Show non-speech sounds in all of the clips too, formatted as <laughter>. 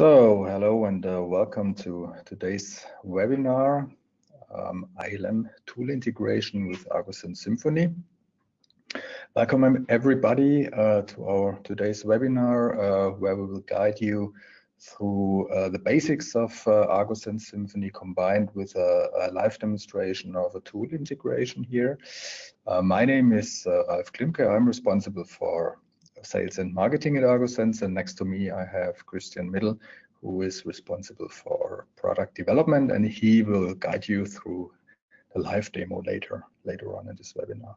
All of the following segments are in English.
So, hello and uh, welcome to today's webinar, um, ILM tool integration with agosense Symphony. Welcome everybody uh, to our today's webinar, uh, where we will guide you through uh, the basics of uh, agosense Symphony combined with a, a, live demonstration of a tool integration here. Uh, my name is Ralph Klimke. I'm responsible for sales and marketing at agosense. And next to me, I have Christian Middle, who is responsible for product development, and he will guide you through the live demo later later on in this webinar.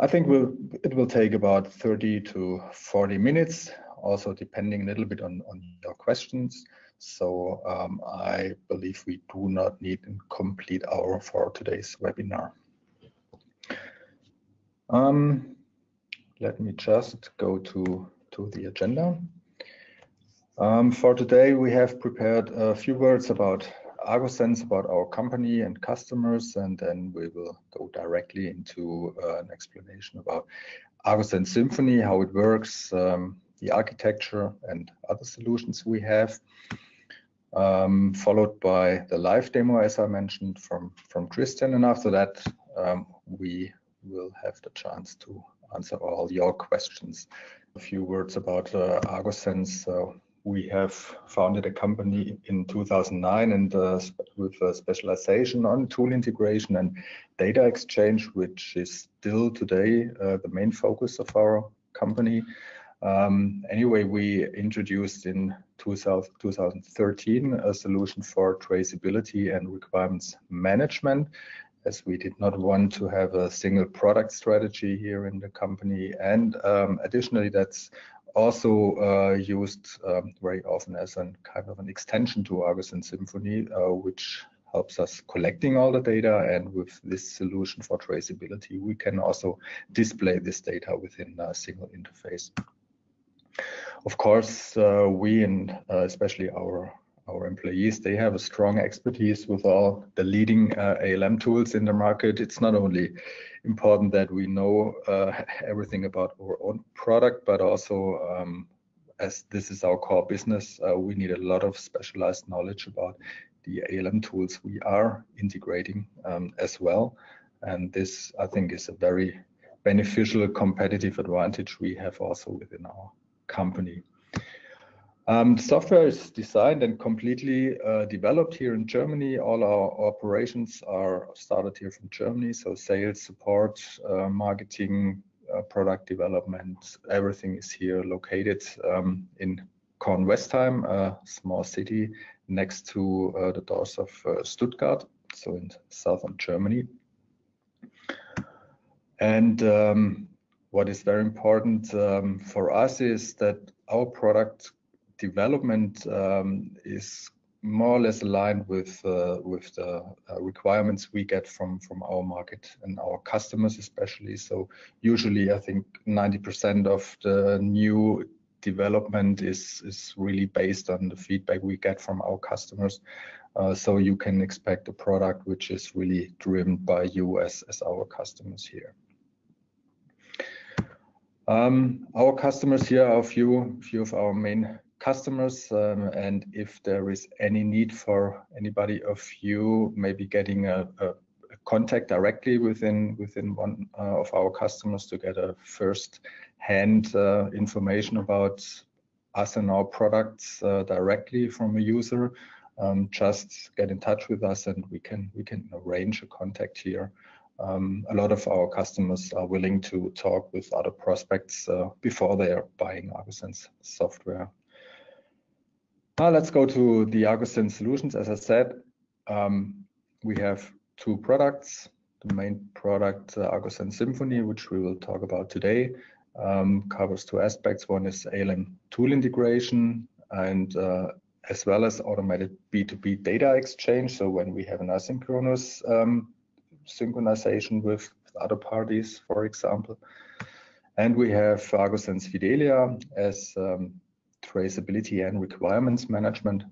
I think we'll, it will take about 30 to 40 minutes, also depending a little bit on, on your questions. So um, I believe we do not need a complete hour for today's webinar. Um, let me just go to, to the agenda. Um, for today, we have prepared a few words about agosense, about our company and customers, and then we will go directly into uh, an explanation about agosense Symphony, how it works, um, the architecture, and other solutions we have. Um, followed by the live demo, as I mentioned, from, from Christian. And after that, um, we will have the chance to answer all your questions. A few words about uh, agosense. Uh, we have founded a company in 2009 and uh, with a specialization on tool integration and data exchange, which is still today uh, the main focus of our company. Um, anyway, we introduced in 2000, 2013 a solution for traceability and requirements management as we did not want to have a single product strategy here in the company. And um, additionally, that's also uh, used um, very often as a kind of an extension to agosense Symphony, uh, which helps us collecting all the data. And with this solution for traceability, we can also display this data within a single interface. Of course, uh, we and uh, especially our our employees, they have a strong expertise with all the leading uh, ALM tools in the market. It's not only important that we know uh, everything about our own product, but also um, as this is our core business, uh, we need a lot of specialized knowledge about the ALM tools we are integrating um, as well. And this, I think, is a very beneficial competitive advantage we have also within our company. Um, the software is designed and completely uh, developed here in Germany. All our operations are started here from Germany. So sales, support, uh, marketing, uh, product development, everything is here located um, in Kornwestheim, a small city next to uh, the doors of uh, Stuttgart, so in southern Germany. And um, what is very important um, for us is that our product development um, is more or less aligned with uh, with the uh, requirements we get from from our market and our customers especially. So usually i think 90% of the new development is is really based on the feedback we get from our customers. Uh, so you can expect a product which is really driven by you as as our customers here. Um, our customers here are a few few of our main customers um, and if there is any need for anybody of you maybe getting a, a, a contact directly within within one uh, of our customers to get a first hand uh, information about us and our products uh, directly from a user um, just get in touch with us and we can we can arrange a contact here. Um, a lot of our customers are willing to talk with other prospects uh, before they are buying agosense software now let's go to the agosense solutions. As I said, um, we have two products. The main product, uh, agosense Symphony, which we will talk about today, um, covers two aspects. One is ALM tool integration and uh, as well as automated B2B data exchange. So when we have an asynchronous um, synchronization with other parties, for example. And we have agosense Fidelia as um, traceability and requirements management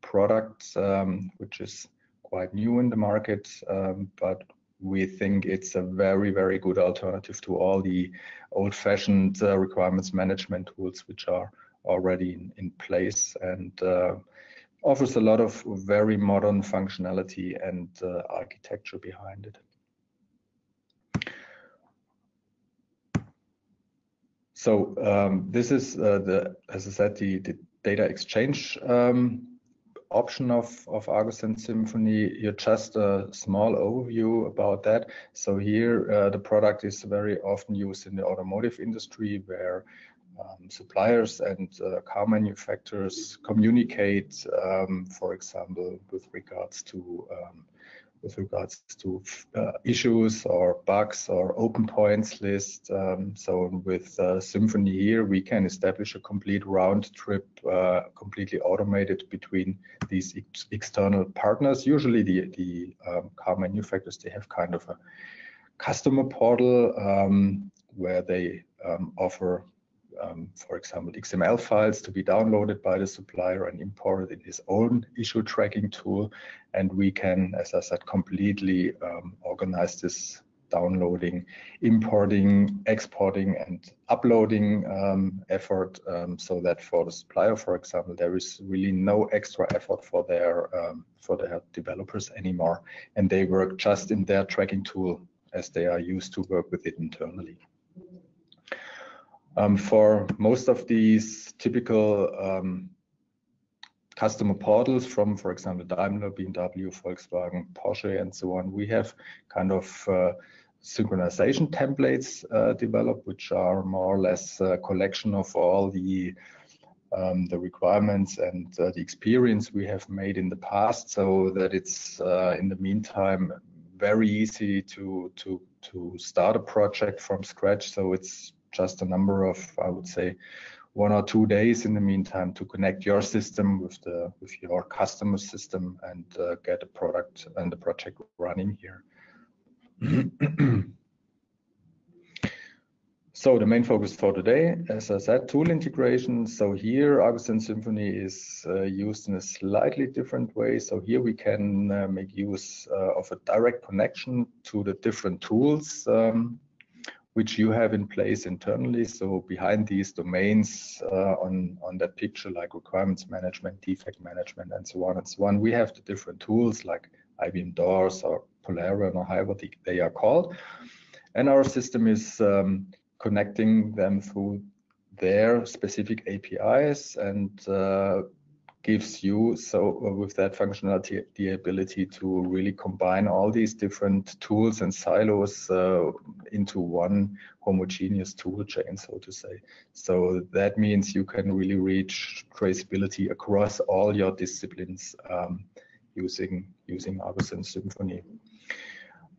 product, um, which is quite new in the market, um, but we think it's a very, very good alternative to all the old-fashioned uh, requirements management tools which are already in, in place and uh, offers a lot of very modern functionality and uh, architecture behind it. So um, this is uh, the, as I said, the, the data exchange um, option of, of agosense Symphony. Here, just a small overview about that. So here, uh, the product is very often used in the automotive industry where um, suppliers and uh, car manufacturers communicate, um, for example, with regards to um, with regards to uh, issues or bugs or open points list. Um, so with uh, Symphony here, we can establish a complete round trip, uh, completely automated between these ex external partners. Usually the, the um, car manufacturers, they have kind of a customer portal um, where they um, offer um, for example, XML files to be downloaded by the supplier and imported in his own issue tracking tool. And we can, as I said, completely um, organize this downloading, importing, exporting, and uploading um, effort um, so that for the supplier, for example, there is really no extra effort for their um, for their developers anymore, and they work just in their tracking tool as they are used to work with it internally. Um, for most of these typical um, customer portals from, for example, Daimler, BMW, Volkswagen, Porsche, and so on, we have kind of uh, synchronization templates uh, developed, which are more or less a collection of all the um, the requirements and uh, the experience we have made in the past, so that it's uh, in the meantime very easy to to to start a project from scratch. So it's just a number of, I would say, one or two days in the meantime to connect your system with the with your customer system and uh, get a product and the project running here. <clears throat> so the main focus for today, as I said, tool integration. So here Sense Symphony is uh, used in a slightly different way. So here we can uh, make use uh, of a direct connection to the different tools um, which you have in place internally. So behind these domains uh, on, on that picture, like requirements management, defect management, and so on and so on, we have the different tools like IBM DOORS or Polarion or however they are called. And our system is um, connecting them through their specific APIs and uh, gives you so uh, with that functionality the ability to really combine all these different tools and silos uh, into one homogeneous tool chain so to say. So that means you can really reach traceability across all your disciplines um, using using agosense Symphony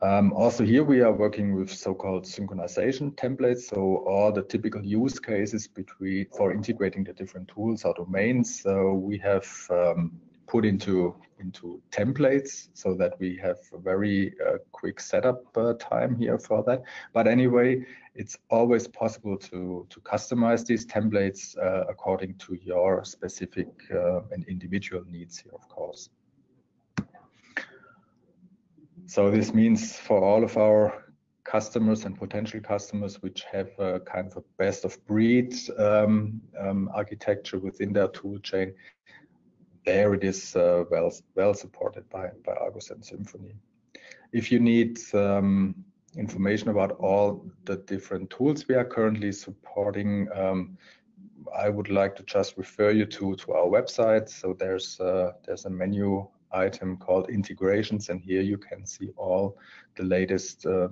um, also here we are working with so-called synchronization templates. So all the typical use cases between for integrating the different tools or domains, so we have um, put into into templates so that we have a very uh, quick setup uh, time here for that. But anyway, it's always possible to to customize these templates uh, according to your specific uh, and individual needs here, of course. So this means for all of our customers and potential customers which have a kind of a best of breed um, um, architecture within their tool chain, there it is uh, well well supported by by agosense Symphony. If you need um, information about all the different tools we are currently supporting, um, I would like to just refer you to to our website. So there's uh, there's a menu item called integrations and here you can see all the latest uh,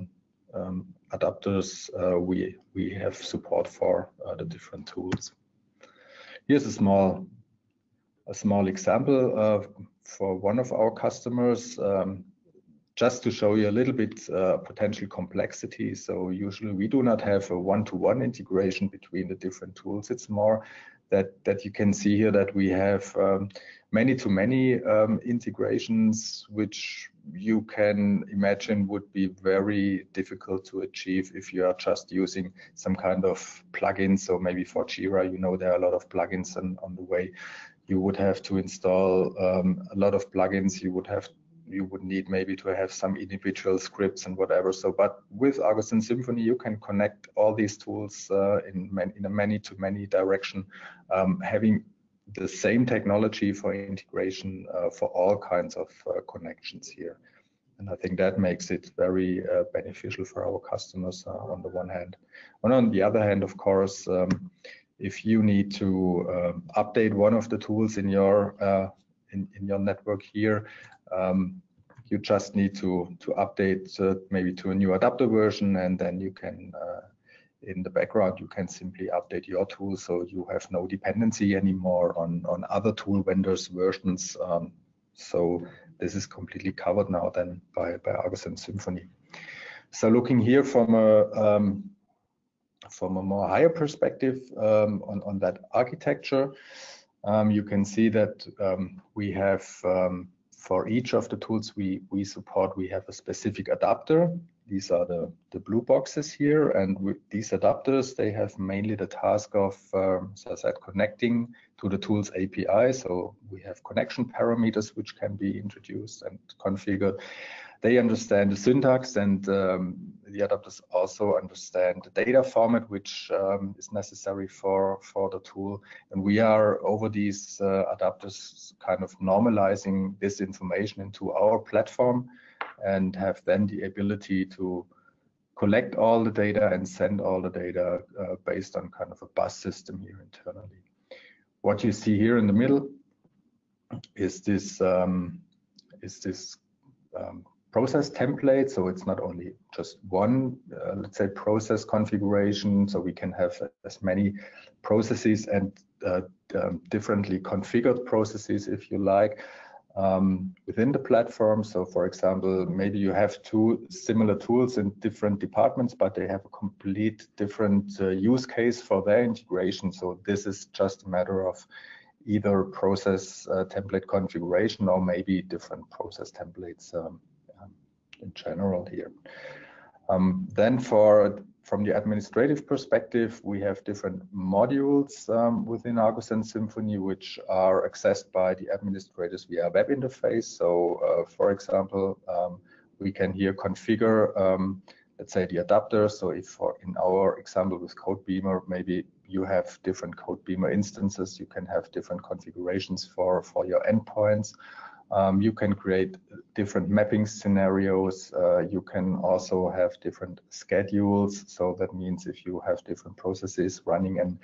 um, adapters uh, we we have support for uh, the different tools. Here's a small a small example for one of our customers um, just to show you a little bit uh, potential complexity. So usually we do not have a one-to-one -one integration between the different tools. It's more that that you can see here that we have um, many to many um, integrations, which you can imagine would be very difficult to achieve if you are just using some kind of plugin. So maybe for Jira, you know, there are a lot of plugins on, on the way. You would have to install um, a lot of plugins. You would have you would need maybe to have some individual scripts and whatever. So, but with agosense Symphony, you can connect all these tools uh, in, man, in a many-to-many direction, um, having the same technology for integration uh, for all kinds of uh, connections here. And I think that makes it very uh, beneficial for our customers uh, on the one hand. And on the other hand, of course, um, if you need to um, update one of the tools in your uh, in, in your network here, um, you just need to to update uh, maybe to a new adapter version, and then you can uh, in the background you can simply update your tool, so you have no dependency anymore on on other tool vendors versions. Um, so this is completely covered now then by by agosense Symphony. So looking here from a um, from a more higher perspective um, on, on that architecture, um, you can see that um, we have um, for each of the tools we, we support, we have a specific adapter. These are the, the blue boxes here. And with these adapters, they have mainly the task of, um, as I said, connecting to the tool's API. So we have connection parameters which can be introduced and configured they understand the syntax and um, the adapters also understand the data format which um, is necessary for for the tool. And we are over these uh, adapters kind of normalizing this information into our platform and have then the ability to collect all the data and send all the data uh, based on kind of a bus system here internally. What you see here in the middle is this um, is this um, process template. So it's not only just one, uh, let's say, process configuration. So we can have as many processes and uh, um, differently configured processes, if you like, um, within the platform. So for example, maybe you have two similar tools in different departments, but they have a complete different uh, use case for their integration. So this is just a matter of either process uh, template configuration or maybe different process templates um, in general here. Um, then for from the administrative perspective, we have different modules um, within Argo and Symphony, which are accessed by the administrators via web interface. So, uh, for example, um, we can here configure, um, let's say, the adapter. So, if for in our example with Codebeamer, maybe you have different Codebeamer instances, you can have different configurations for for your endpoints. Um, you can create different mapping scenarios. Uh, you can also have different schedules. So that means if you have different processes running and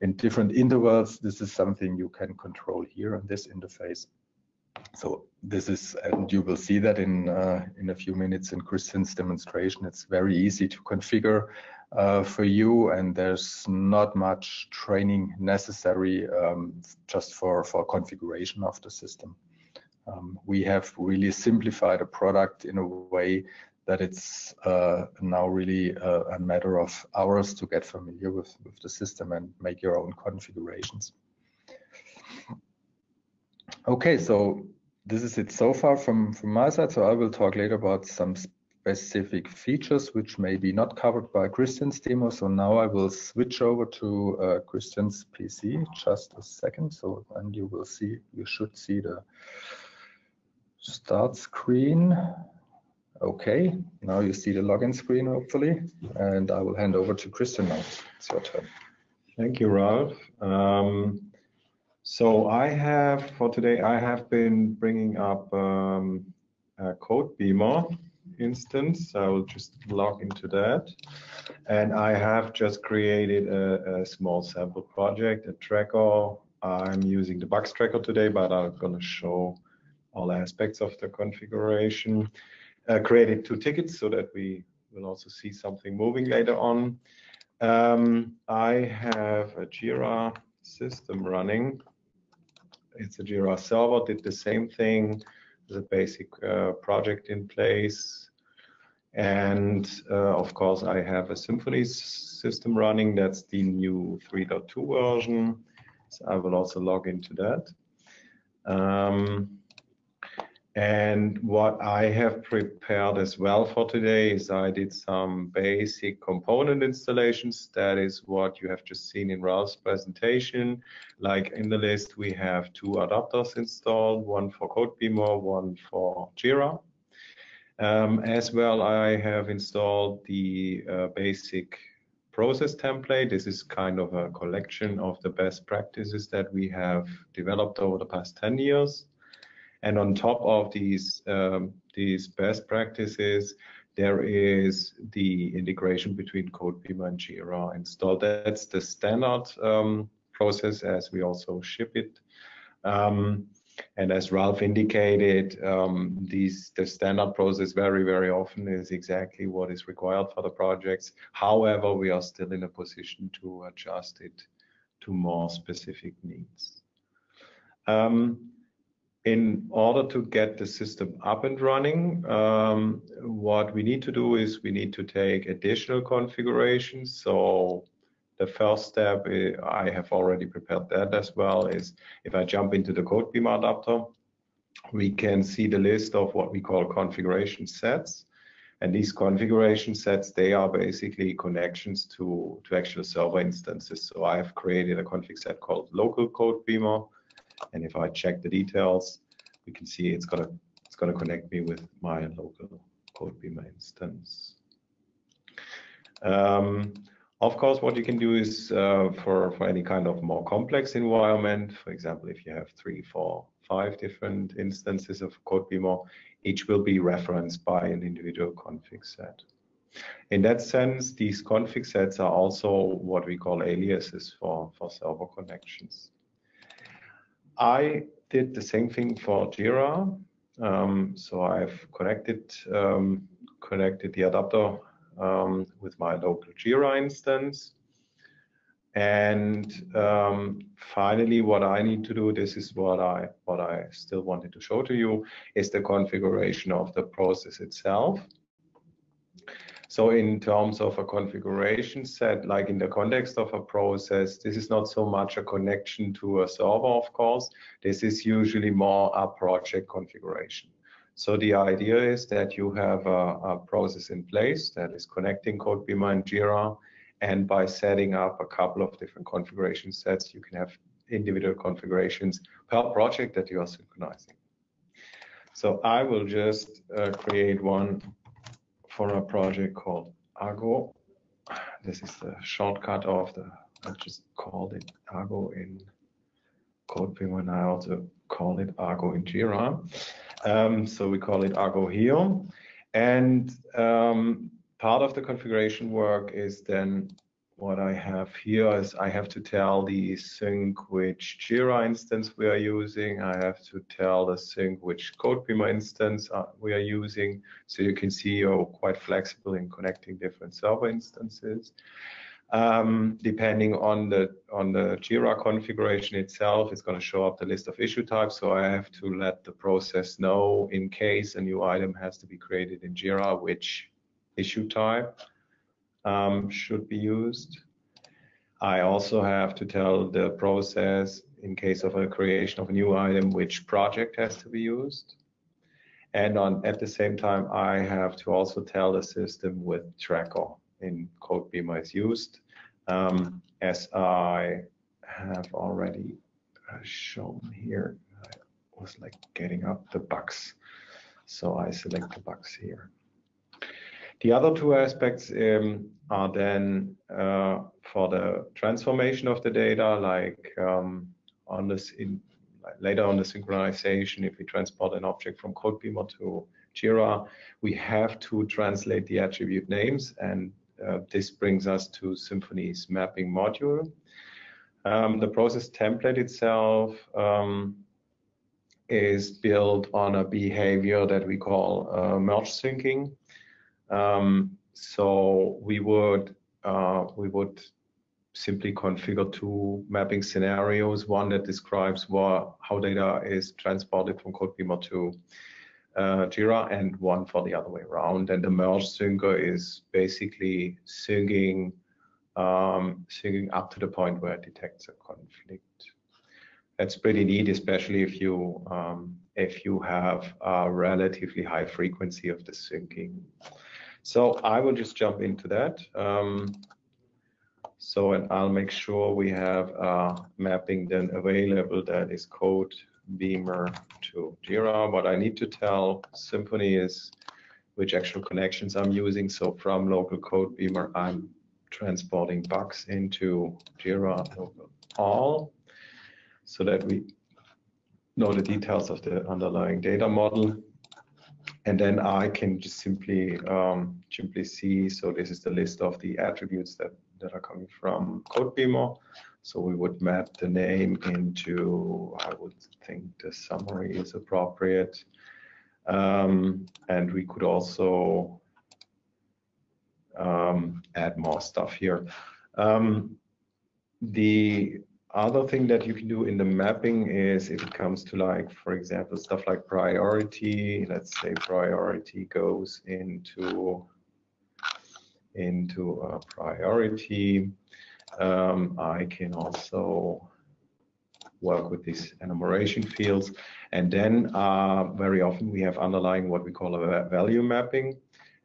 in different intervals, this is something you can control here on this interface. So this is, and you will see that in uh, in a few minutes in Christian's demonstration. It's very easy to configure uh, for you, and there's not much training necessary um, just for for configuration of the system um, we have really simplified a product in a way that it's uh, now really a, a, matter of hours to get familiar with, with the system and make your own configurations. Okay, so this is it so far from, from my side. So I will talk later about some specific features which may be not covered by Christian's demo. So now I will switch over to uh, Christian's PC just a second. So then you will see, you should see the start screen. Okay, now you see the login screen, hopefully, and I will hand over to Christian now. It's your turn. Thank you, Ralph. Um, so I have, for today, I have been bringing up um, a Codebeamer instance. I will just log into that. And I have just created a, a small sample project, a tracker. I'm using the bugs tracker today, but I'm going to show all aspects of the configuration. Uh, created two tickets so that we will also see something moving later on. Um, I have a Jira system running. It's a Jira server, did the same thing. There's a basic uh, project in place. And uh, of course, I have a Symphony system running. That's the new 3.2 version. So I will also log into that. Um, and what I have prepared as well for today is I did some basic component installations. That is what you have just seen in Ralph's presentation. Like in the list, we have two adapters installed, one for CodeBeamer, one for Jira. Um, as well, I have installed the uh, basic process template. This is kind of a collection of the best practices that we have developed over the past 10 years. And on top of these um, these best practices, there is the integration between CodeBeamer and Jira installed. That's the standard um, process as we also ship it. Um, and as Ralph indicated, um, these the standard process very, very often is exactly what is required for the projects. However, we are still in a position to adjust it to more specific needs. Um, in order to get the system up and running, um, what we need to do is we need to take additional configurations. So the first step, eh, I have already prepared that as well, is if I jump into the CodeBeamer adapter, we can see the list of what we call configuration sets. And these configuration sets, they are basically connections to, to actual server instances. So I have created a config set called local CodeBeamer and if I check the details, we can see it's gonna it's gonna connect me with my local CodeBeamer instance. Um, of course, what you can do is uh, for, for any kind of more complex environment, for example, if you have three, four, five different instances of CodeBeamer, each will be referenced by an individual config set. In that sense, these config sets are also what we call aliases for, for server connections. I did the same thing for Jira. Um, so I've connected um, connected the adapter um, with my local Jira instance. And um, finally, what I need to do, this is what I what I still wanted to show to you, is the configuration of the process itself. So in terms of a configuration set, like in the context of a process, this is not so much a connection to a server, of course. This is usually more a project configuration. So the idea is that you have a, a process in place that is connecting CodeBeamer and Jira, and by setting up a couple of different configuration sets, you can have individual configurations per project that you are synchronizing. So I will just uh, create one for a project called Argo. This is the shortcut of the, I just called it Argo in CodeBeamer and I also call it Argo in Jira. Um, so we call it Argo here. And um, part of the configuration work is then what I have here is I have to tell the sync which Jira instance we are using. I have to tell the sync which CodeBeamer instance uh, we are using. So you can see you're quite flexible in connecting different server instances. Um, depending on the on the Jira configuration itself, it's going to show up the list of issue types. So I have to let the process know in case a new item has to be created in Jira, which issue type um, should be used. I also have to tell the process in case of a creation of a new item which project has to be used. And on, at the same time, I have to also tell the system with tracker in CodeBeamer is used. Um, as I have already uh, shown here, I was like getting up the bugs. So I select the bugs here. The other two aspects um, are then uh, for the transformation of the data, like um, on this in, later on the synchronization, if we transport an object from CodeBeamer to Jira, we have to translate the attribute names, and uh, this brings us to Symphony's mapping module. Um, the process template itself um, is built on a behavior that we call uh, merge syncing. Um, so we would uh, we would simply configure two mapping scenarios, one that describes what, how data is transported from CodeBeamer to uh, Jira and one for the other way around. And the merge syncer is basically syncing, um, syncing up to the point where it detects a conflict. That's pretty neat, especially if you um, if you have a relatively high frequency of the syncing. So I will just jump into that. Um, so and I'll make sure we have a mapping then available that is code Beamer to Jira. What I need to tell Symphony is which actual connections I'm using. So from local CodeBeamer, I'm transporting bugs into Jira all so that we know the details of the underlying data model. And then I can just simply um, simply see, so this is the list of the attributes that, that are coming from CodeBeamer. So we would map the name into, I would think the summary is appropriate. Um, and we could also um, add more stuff here. Um, the other thing that you can do in the mapping is if it comes to like, for example, stuff like priority, let's say priority goes into into a priority. Um, I can also work with these enumeration fields. And then uh, very often we have underlying what we call a value mapping.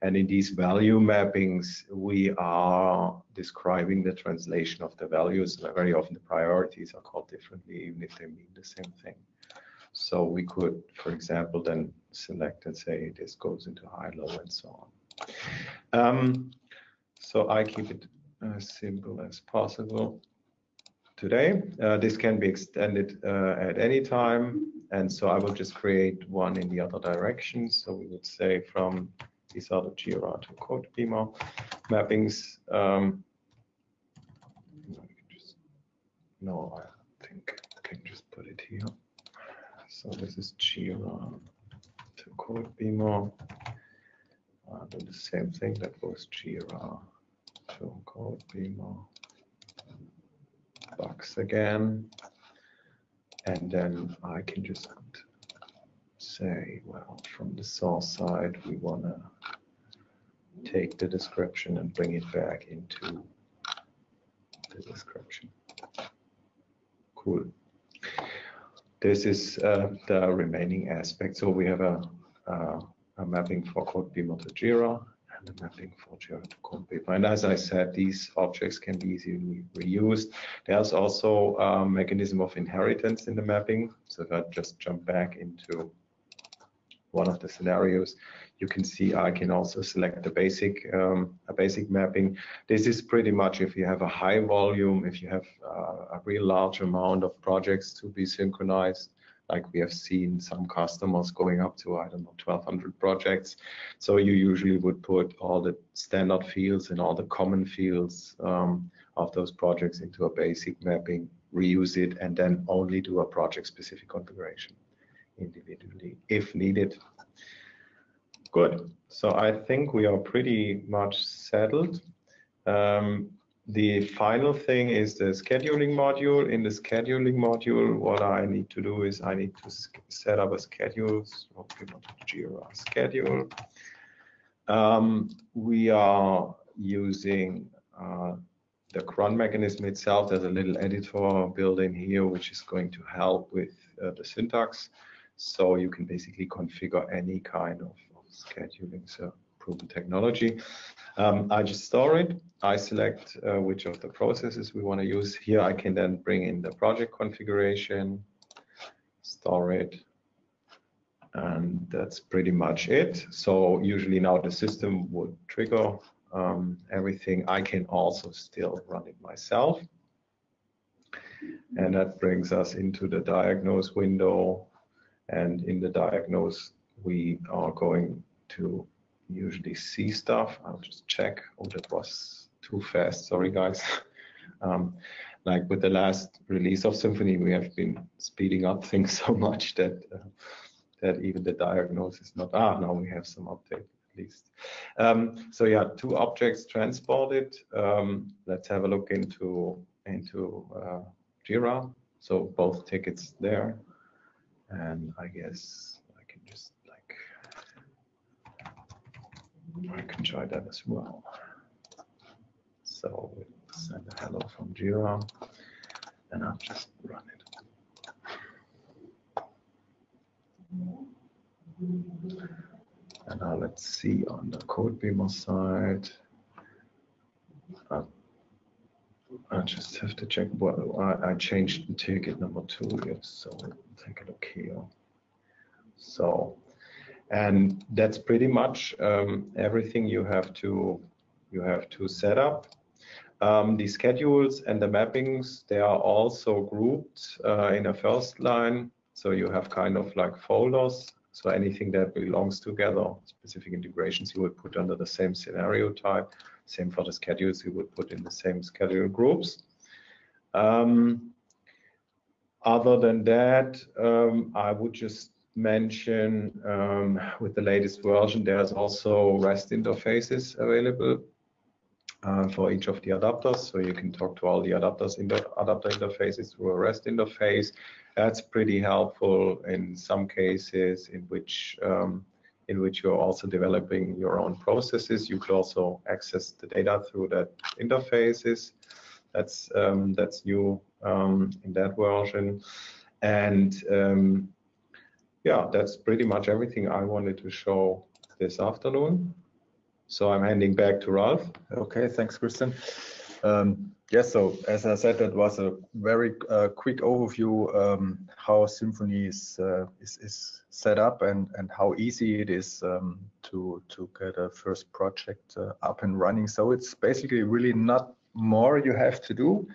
And in these value mappings, we are describing the translation of the values. Very often the priorities are called differently, even if they mean the same thing. So we could, for example, then select and say this goes into high, low, and so on. Um, so I keep it as simple as possible today. Uh, this can be extended uh, at any time. And so I will just create one in the other direction. So we would say from these are the to CodeBeamer mappings. Um, no, I think I can just put it here. So this is Jira to CodeBeamer. Uh, do the same thing that was Jira to code beamer. Box again. And then I can just say, well, from the source side, we want to take the description and bring it back into the description. Cool. This is uh, the remaining aspect. So we have a, a mapping for CodeBeamer to Jira and a mapping for Jira to CodeBeamer. And as I said, these objects can be easily reused. There's also a mechanism of inheritance in the mapping. So if I just jump back into one of the scenarios, you can see I can also select a basic um, a basic mapping. This is pretty much if you have a high volume, if you have uh, a real large amount of projects to be synchronized, like we have seen some customers going up to, I don't know, 1200 projects. So you usually would put all the standard fields and all the common fields um, of those projects into a basic mapping, reuse it, and then only do a project specific configuration individually if needed. Good. So I think we are pretty much settled. Um, the final thing is the scheduling module. In the scheduling module, what I need to do is I need to set up a schedule. So Jira schedule. Um, we are using uh, the cron mechanism itself. There's a little editor built in here, which is going to help with uh, the syntax. So you can basically configure any kind of, scheduling, so proven technology. Um, I just store it. I select uh, which of the processes we want to use. Here I can then bring in the project configuration, store it, and that's pretty much it. So usually now the system would trigger um, everything. I can also still run it myself. And that brings us into the diagnose window and in the diagnose, we are going to usually see stuff. I'll just check. Oh, that was too fast. Sorry, guys. <laughs> um, like with the last release of Symphony, we have been speeding up things <laughs> so much that uh, that even the diagnose is not. Ah, now we have some update at least. Um, so yeah, two objects transported. Um, let's have a look into into uh, Jira. So both tickets there and I guess I can just like I can try that as well. So send a hello from Jira and I'll just run it. And now let's see on the Codebeamer side. Uh, I just have to check what I, I changed the ticket number two yet, so take a look here. So, and that's pretty much um, everything you have to you have to set up. Um, the schedules and the mappings they are also grouped uh, in a first line, so you have kind of like folders. So anything that belongs together, specific integrations you would put under the same scenario type. Same for the schedules, you would put in the same schedule groups. Um, other than that, um, I would just mention um, with the latest version, there's also REST interfaces available uh, for each of the adapters. So you can talk to all the adapters in the adapter interfaces through a REST interface. That's pretty helpful in some cases in which um, in which you're also developing your own processes. You could also access the data through that interfaces. That's um, that's new um, in that version. And um, yeah, that's pretty much everything I wanted to show this afternoon. So I'm handing back to Ralph. Okay, thanks, Christian. Um, yes, so as I said, that was a very uh, quick overview um, how Symphony is, uh, is, is set up and and how easy it is um, to to get a first project uh, up and running. So it's basically really not more you have to do.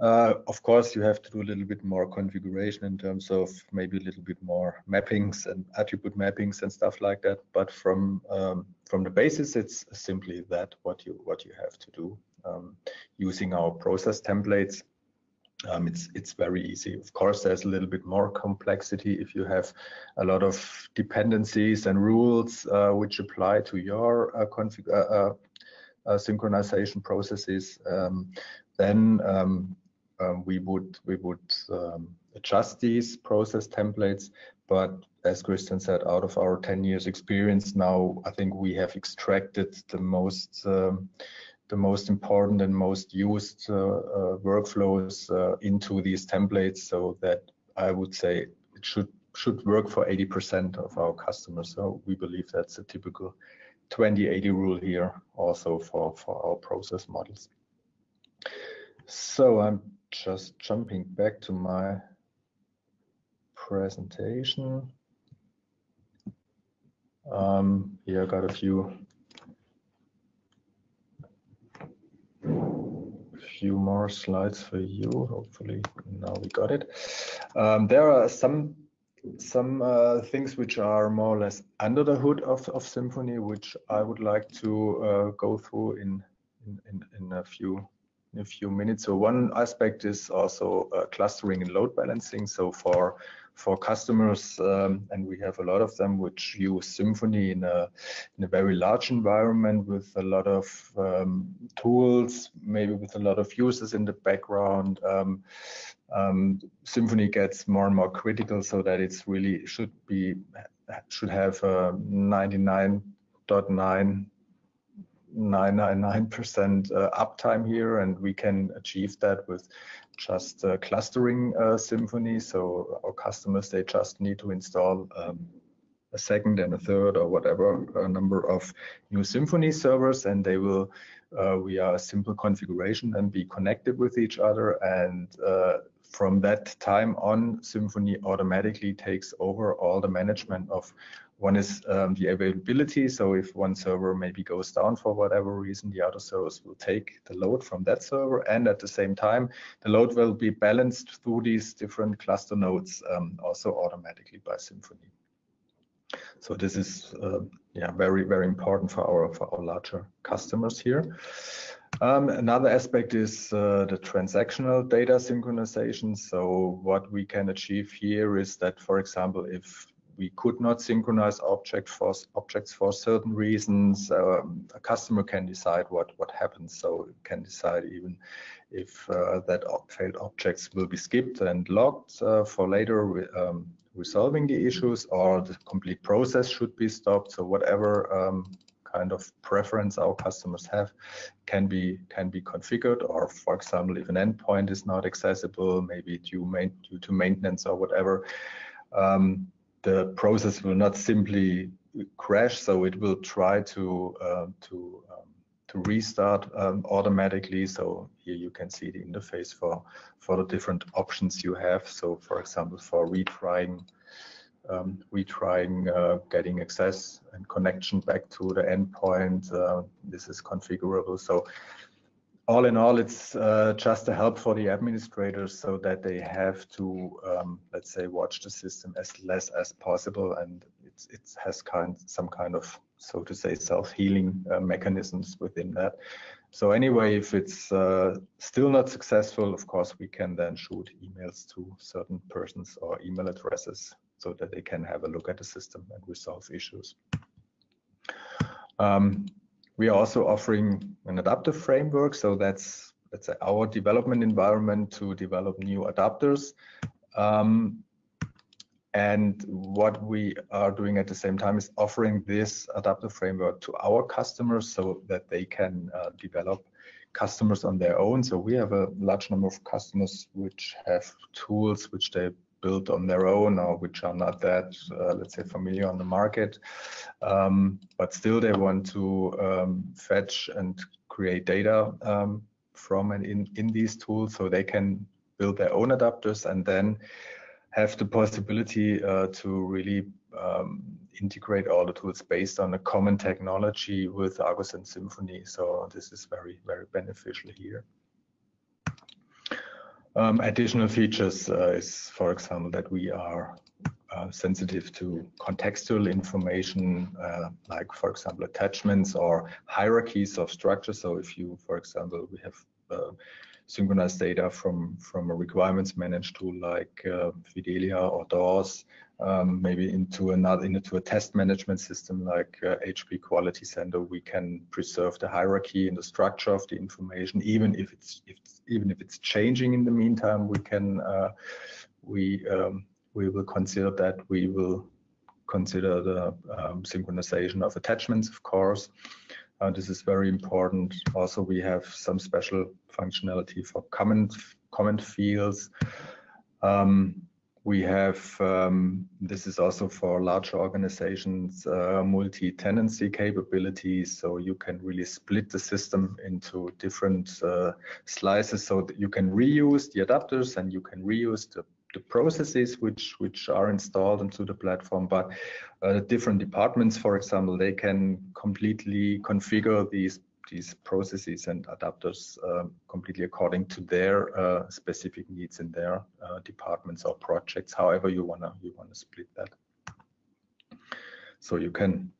Uh, of course, you have to do a little bit more configuration in terms of maybe a little bit more mappings and attribute mappings and stuff like that. But from um, from the basis, it's simply that what you what you have to do using our process templates. Um, it's it's very easy. Of course, there's a little bit more complexity if you have a lot of dependencies and rules uh, which apply to your uh, config uh, uh, uh synchronization processes. Um, then um, um, we would we would um, adjust these process templates. But as Christian said, out of our 10 years experience now, I think we have extracted the most um, the most important and most used uh, uh, workflows uh, into these templates, so that I would say it should should work for 80% of our customers. So we believe that's a typical 20-80 rule here, also for for our process models. So I'm just jumping back to my presentation. Um, here I got a few few more slides for you. Hopefully now we got it. Um, there are some some uh, things which are more or less under the hood of, of Symphony, which I would like to uh, go through in, in, in a few in a few minutes. So one aspect is also uh, clustering and load balancing. So for for customers, um, and we have a lot of them which use Symphony in a in a very large environment with a lot of um, tools, maybe with a lot of users in the background. Um, um Symphony gets more and more critical, so that it's really should be should have 99.9 999% uh, uptime here, and we can achieve that with just clustering uh. So our customers, they just need to install um, a second and a third or whatever uh, number of new Symphony servers, and they will, uh, via a simple configuration, and be connected with each other. And uh, from that time on, Symphony automatically takes over all the management of one is um, the availability. So if one server maybe goes down for whatever reason, the other servers will take the load from that server. And at the same time, the load will be balanced through these different cluster nodes um, also automatically by Symphony. So this is uh, yeah very very important for our for our larger customers here. Um, another aspect is uh, the transactional data synchronization. So what we can achieve here is that, for example, if we could not synchronize object for, objects for certain reasons. Um, a customer can decide what, what happens, so it can decide even if uh, that failed objects will be skipped and logged uh, for later um, resolving the issues, or the complete process should be stopped. So whatever um, kind of preference our customers have can be can be configured or for example if an endpoint is not accessible maybe due, main, due to maintenance or whatever um, the process will not simply crash, so it will try to uh, to um, to restart um, automatically. So here you can see the interface for for the different options you have. So for example, for retrying um, retrying uh, getting access and connection back to the endpoint, uh, this is configurable. So all in all, it's uh, just a help for the administrators so that they have to, um, let's say, watch the system as less as possible, and it's, it has kind some kind of, so to say, self-healing uh, mechanisms within that. So anyway, if it's uh, still not successful, of course, we can then shoot emails to certain persons or email addresses so that they can have a look at the system and resolve issues. Um, we are also offering an adaptive framework. So that's, let's say, our development environment to develop new adapters. Um, and what we are doing at the same time is offering this adaptive framework to our customers so that they can uh, develop customers on their own. So we have a large number of customers which have tools which they built on their own or which are not that, uh, let's say, familiar on the market. Um, but still, they want to um, fetch and create data um, from and in, in these tools so they can build their own adapters and then have the possibility uh, to really um, integrate all the tools based on a common technology with agosense Symphony. So this is very, very beneficial here. Um, additional features uh, is, for example, that we are uh, sensitive to contextual information, uh, like, for example, attachments or hierarchies of structure. So if you, for example, we have uh, synchronized data from, from a requirements managed tool like uh, Fidelia or DOORS, um, maybe into another into a test management system like uh, HP Quality Center, we can preserve the hierarchy and the structure of the information, even if it's, if it's even if it's changing in the meantime. We can uh, we um, we will consider that. We will consider the um, synchronization of attachments, of course. Uh, this is very important. Also, we have some special functionality for comment comment fields. Um, we have, um, this is also for large organizations, uh, multi-tenancy capabilities. So you can really split the system into different uh, slices so that you can reuse the adapters and you can reuse the, the processes which, which are installed into the platform. But uh, different departments, for example, they can completely configure these these processes and adapters uh, completely according to their uh, specific needs in their uh, departments or projects, however you wanna you wanna split that. So you can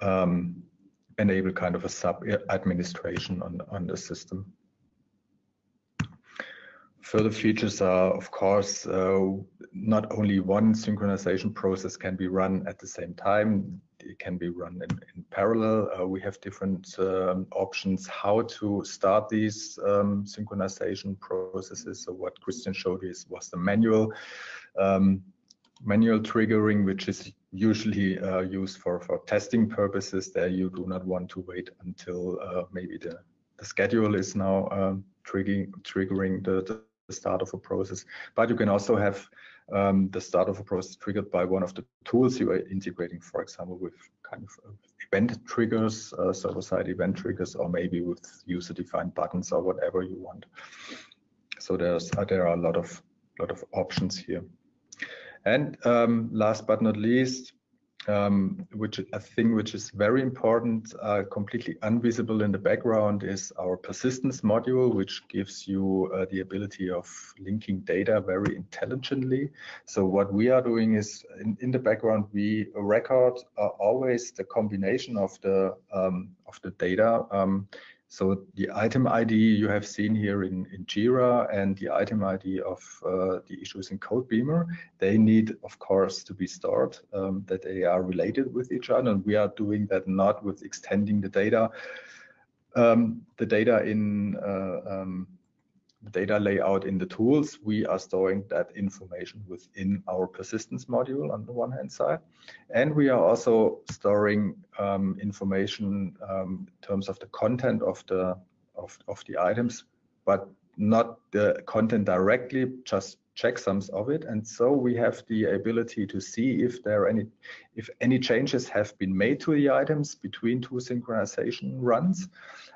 um, enable kind of a sub administration on on the system. Further features are, of course, uh, not only one synchronization process can be run at the same time it can be run in, in parallel. Uh, we have different um, options how to start these um, synchronization processes. So what Christian showed is was the manual um, manual triggering, which is usually uh, used for for testing purposes. There you do not want to wait until uh, maybe the the schedule is now um, triggering triggering the, the start of a process. But you can also have um, the start of a process triggered by one of the tools you are integrating, for example, with kind of uh, event triggers, uh, server-side event triggers, or maybe with user-defined buttons or whatever you want. So there's uh, there are a lot of lot of options here. And um, last but not least, um, which a thing which is very important, uh, completely invisible in the background is our persistence module, which gives you uh, the ability of linking data very intelligently. So what we are doing is in, in the background, we record uh, always the combination of the um, of the data um, so the item ID you have seen here in, in Jira and the item ID of uh, the issues in CodeBeamer, they need, of course, to be stored, um, that they are related with each other. And we are doing that not with extending the data, um, the data in uh, um, data layout in the tools, we are storing that information within our persistence module on the one hand side. And we are also storing um, information um, in terms of the content of the of, of the items, but not the content directly, just checksums of it. And so we have the ability to see if there are any, if any changes have been made to the items between two synchronization runs.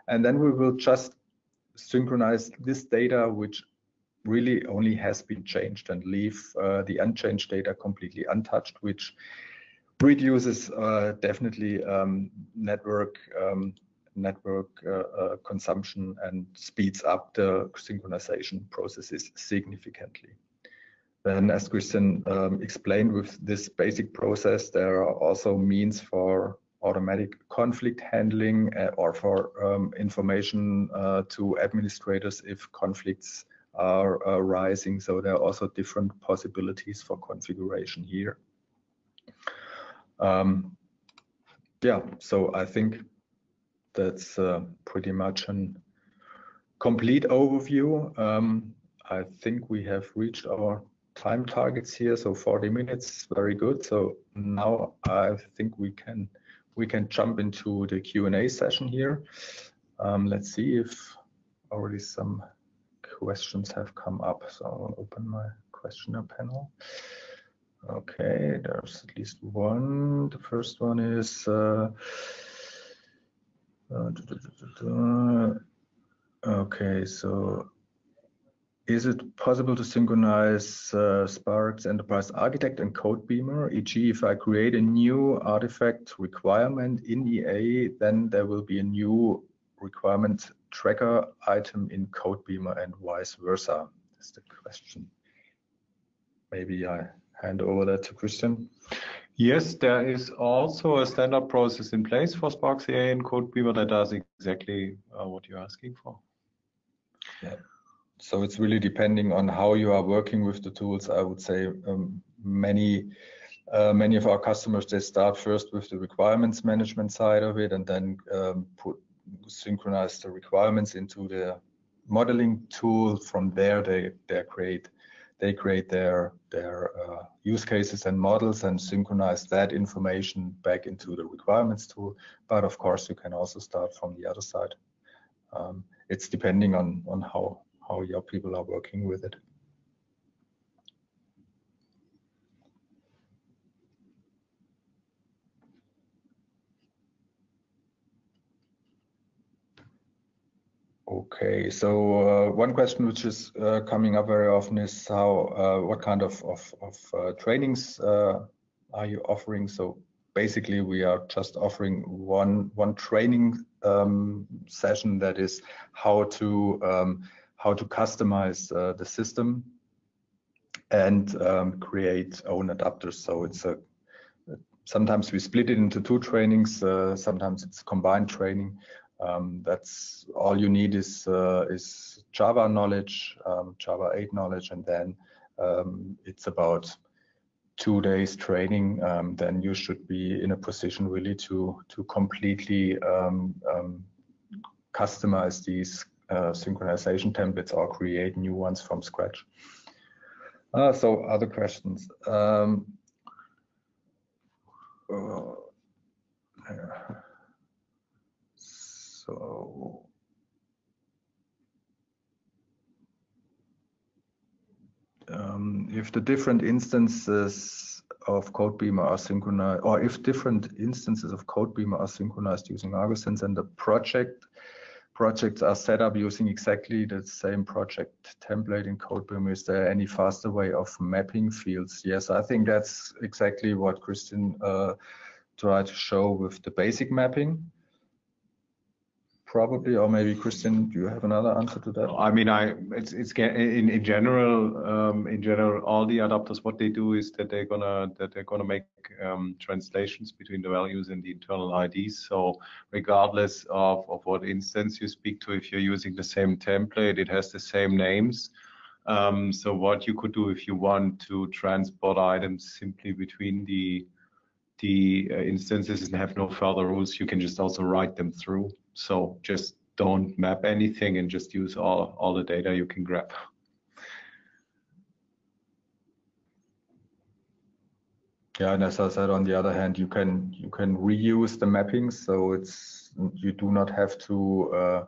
And then we will just synchronize this data, which really only has been changed and leave uh, the unchanged data completely untouched, which reduces uh, definitely um, network um, network uh, uh, consumption and speeds up the synchronization processes significantly. Then, as Christian um, explained with this basic process, there are also means for automatic conflict handling uh, or for um, information uh, to administrators if conflicts are uh, rising. So there are also different possibilities for configuration here. Um, yeah, so I think that's uh, pretty much a complete overview. Um, I think we have reached our time targets here, so 40 minutes, very good. So now I think we can we can jump into the Q&A session here. Um, let's see if already some questions have come up. So I'll open my questioner panel. Okay, there's at least one. The first one is uh, uh, okay, so is it possible to synchronize uh, SPARX Enterprise Architect and CodeBeamer? E.g., if I create a new artifact requirement in EA, then there will be a new requirement tracker item in CodeBeamer and vice versa? That's the question. Maybe I hand over that to Christian. Yes, there is also a standard process in place for SPARX EA and CodeBeamer that does exactly uh, what you're asking for. Yeah. So it's really depending on how you are working with the tools. I would say um, many uh, many of our customers they start first with the requirements management side of it and then um, put synchronize the requirements into the modeling tool. From there, they they create they create their their uh, use cases and models and synchronize that information back into the requirements tool. But of course, you can also start from the other side. Um, it's depending on on how how your people are working with it. Okay, so uh, one question which is uh, coming up very often is how, uh, what kind of, of, of uh, trainings uh, are you offering? So basically we are just offering one, one training um, session that is how to, um, how to customize uh, the system and um, create own adapters. So it's a, sometimes we split it into two trainings, sometimes it's combined training. Um, that's all you need is uh, is Java knowledge, um, Java 8 knowledge, and then um, it's about two days training. Um, then you should be in a position really to to completely um, customize these uh, synchronization templates or create new ones from scratch. Uh, so other questions. Uh, so um, if the different instances of CodeBeamer are synchronized, or if different instances of CodeBeamer are synchronized using agosense and the project projects are set up using exactly the same project template in CodeBeamer, is there any faster way of mapping fields? Yes, I think that's exactly what Christian uh, tried to show with the basic mapping probably, or maybe Christian, do you have another answer to that? I mean, I it's it's in in general, um, in general, all the adapters, what they do is that they're gonna that they're gonna make um, translations between the values and the internal IDs. So regardless of of what instance you speak to, if you're using the same template, it has the same names. Um, so what you could do if you want to transport items simply between the the uh, instances and have no further rules, you can just also write them through. So just don't map anything and just use all, all the data you can grab. Yeah, and as I said, on the other hand, you can you can reuse the mappings, so it's you do not have to uh,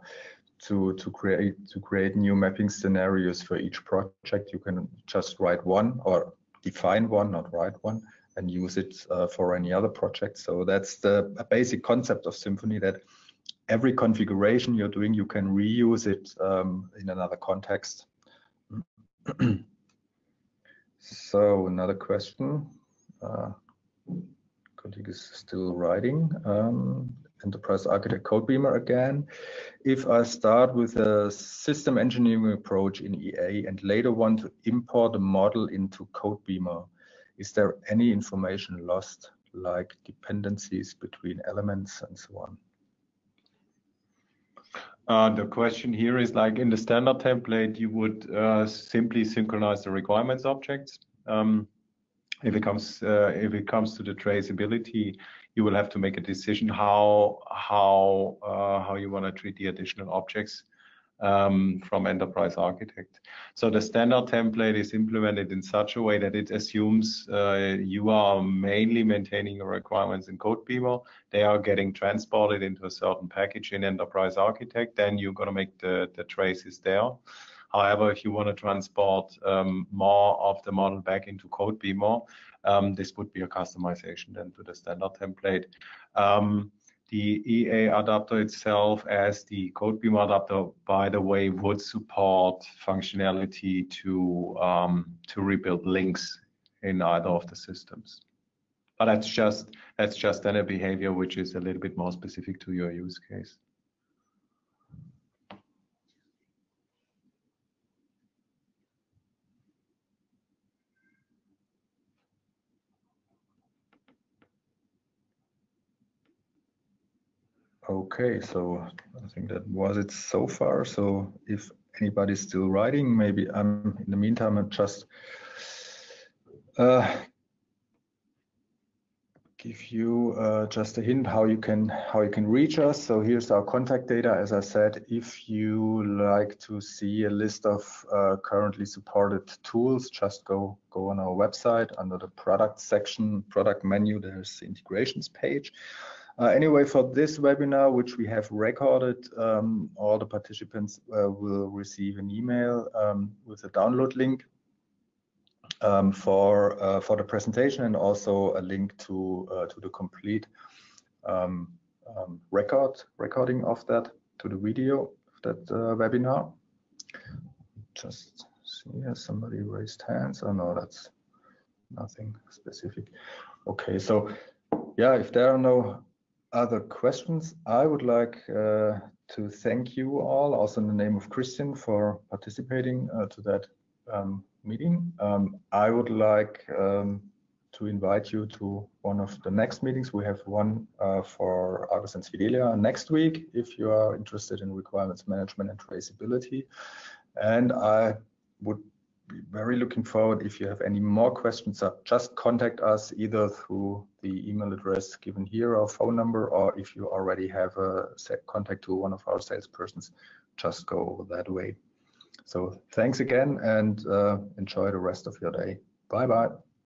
to to create to create new mapping scenarios for each project. You can just write one or define one, not write one, and use it uh, for any other project. So that's the basic concept of Symphony that every configuration you're doing, you can reuse it um, in another context. <clears throat> so another question. Uh, colleague is still writing. Um, Enterprise Architect CodeBeamer again. If I start with a system engineering approach in EA and later want to import a model into CodeBeamer, is there any information lost, like dependencies between elements and so on? Uh, the question here is like in the standard template, you would uh, simply synchronize the requirements objects. Um, if it comes uh, if it comes to the traceability, you will have to make a decision how how uh, how you want to treat the additional objects um, from Enterprise Architect. So the standard template is implemented in such a way that it assumes uh, you are mainly maintaining your requirements in CodeBeamer. They are getting transported into a certain package in Enterprise Architect. Then you're going to make the, the traces there. However, if you want to transport um, more of the model back into CodeBeamer, um, this would be a customization then to the standard template. Um, the EA adapter itself as the CodeBeamer adapter, by the way, would support functionality to, um, to rebuild links in either of the systems. But that's just, that's just then a behavior which is a little bit more specific to your use case. Okay, so I think that was it so far. So if anybody's still writing, maybe I'm in the meantime, I'm just uh, give you uh, just a hint how you can how you can reach us. So here's our contact data. As I said, if you like to see a list of uh, currently supported tools, just go go on our website under the product section, product menu. There's the integrations page. Uh, anyway, for this webinar, which we have recorded, um, all the participants uh, will receive an email um, with a download link um, for uh, for the presentation and also a link to uh, to the complete um, um, record recording of that to the video of that uh, webinar. Just see, has somebody raised hands? Oh no, that's nothing specific. Okay, so yeah, if there are no other questions, I would like uh, to thank you all, also in the name of Christian, for participating uh, to that um, meeting. Um, I would like um, to invite you to one of the next meetings. We have one uh, for agosense Fidelia next week, if you are interested in requirements management and traceability. And I would very looking forward. If you have any more questions, just contact us either through the email address given here or phone number, or if you already have a contact to one of our salespersons, just go that way. So thanks again and uh, enjoy the rest of your day. Bye bye.